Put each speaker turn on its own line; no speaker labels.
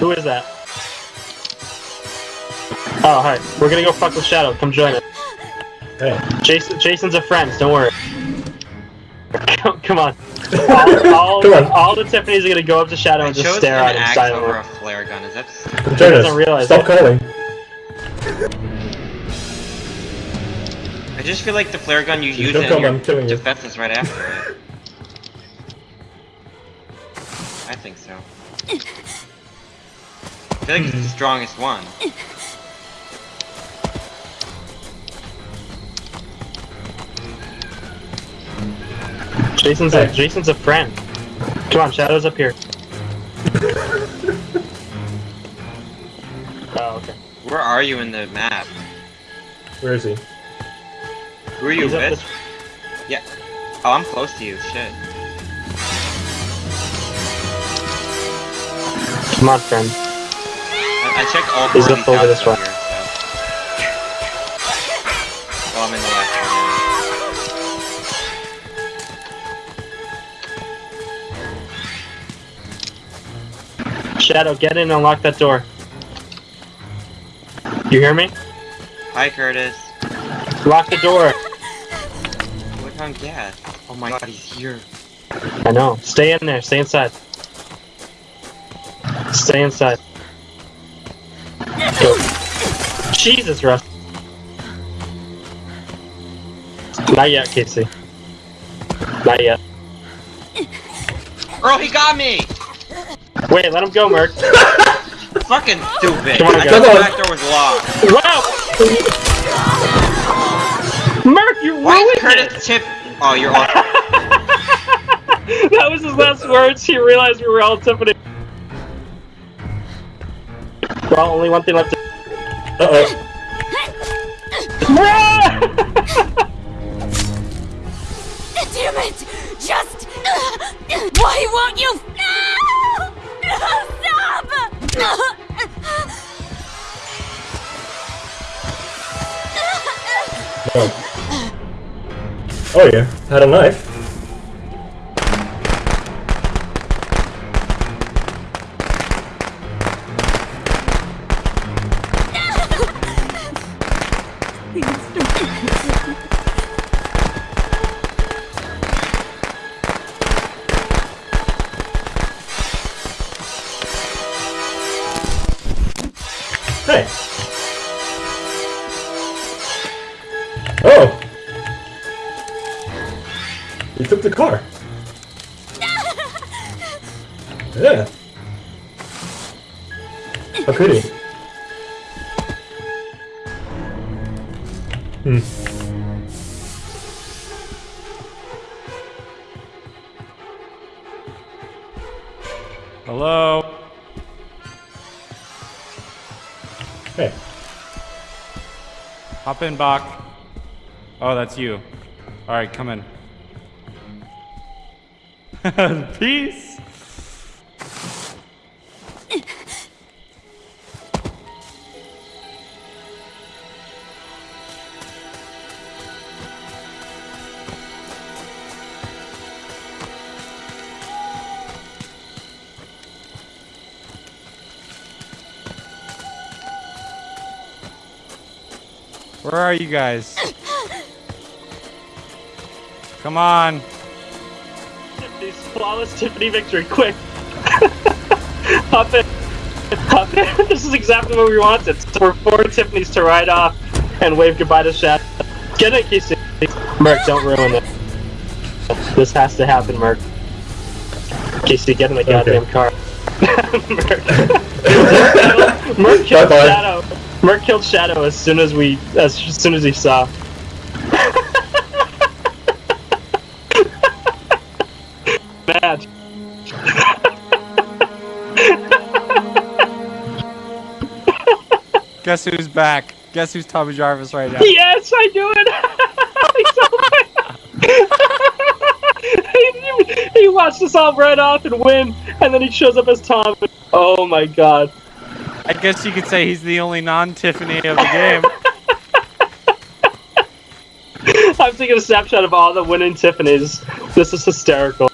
Who is that? Oh, hi. We're gonna go fuck with Shadow. Come join us.
Hey.
Jason, Jason's a friend. Don't worry. Come, come on. All, all,
Come on.
all the Tiffany's are gonna go up to Shadow
I
and just
chose
stare at him
axe
silently.
over a flare gun. Is that?
Come join
doesn't realize
Stop
it.
calling.
I just feel like the flare gun you use
Don't
it
come,
and
I'm
your
you.
defense is right after it. I think so. I feel like it's the hmm. strongest one.
Jason's a Jason's a friend. Come on, Shadow's up here. oh, okay.
Where are you in the map?
Where is he?
Who are you
He's
with? Yeah. Oh, I'm close to you. Shit.
Come on, friend.
I, checked all
He's
four of these
over this way.
here, so. Well, I'm in the left
Shadow, get in and unlock that door. You hear me?
Hi, Curtis.
Lock the door.
Look on gas. Oh my god, he's here.
I know. Stay in there. Stay inside. Stay inside. Jesus, Russ. Not yet, Casey. Not yet.
Earl, he got me!
Wait, let him go, Merc.
Fucking stupid.
Come on,
I thought the back door was locked.
Wow! Merc, you
Why
ruined
Curtis tip? Oh, you're off.
it! that was his last words. He realized we were all Tiffany. Well, only one thing left. to-
Uh oh.
Damn it! Just. Why won't you? Stop!
No. Oh yeah, had a knife. Hey. Oh. He took the car. Yeah. How could he? Hmm.
Hello? Hop in, Bach. Oh, that's you. Alright, come in. Peace! Where are you guys? Come on.
Tiffany's flawless Tiffany victory, quick! Hop in. Hop in. This is exactly what we wanted. For four Tiffany's to ride off and wave goodbye to Shad. Get it, Casey. Merc, don't ruin it. This has to happen, Merc. Casey, get in the goddamn car. Merc. Merc killed
Bye-bye.
Shadow. Merc killed Shadow as soon as we, as soon as he saw. Bad.
Guess who's back? Guess who's Tommy Jarvis right now?
Yes, I do it. he, he watched us all run off and win, and then he shows up as Tom. Oh my god.
I guess you could say he's the only non-Tiffany of the game.
I'm taking a snapshot of all the winning Tiffany's. This is hysterical.